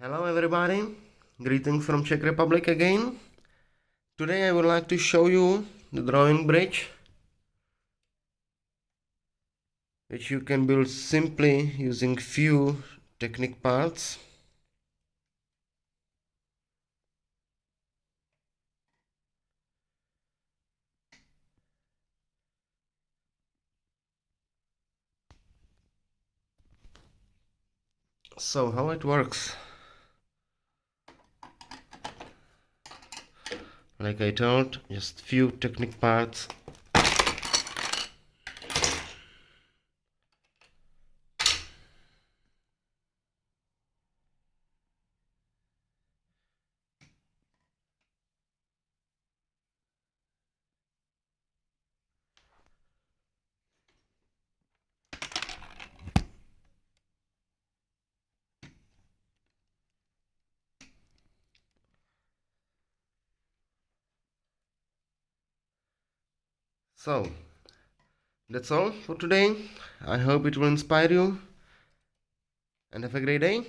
Hello everybody, greetings from Czech Republic again. Today I would like to show you the drawing bridge which you can build simply using few technique parts. So how it works like I told just few technique parts So, that's all for today. I hope it will inspire you and have a great day.